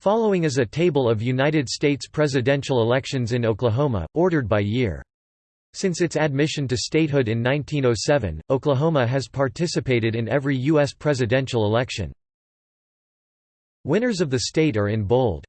Following is a table of United States presidential elections in Oklahoma, ordered by year. Since its admission to statehood in 1907, Oklahoma has participated in every U.S. presidential election. Winners of the state are in bold.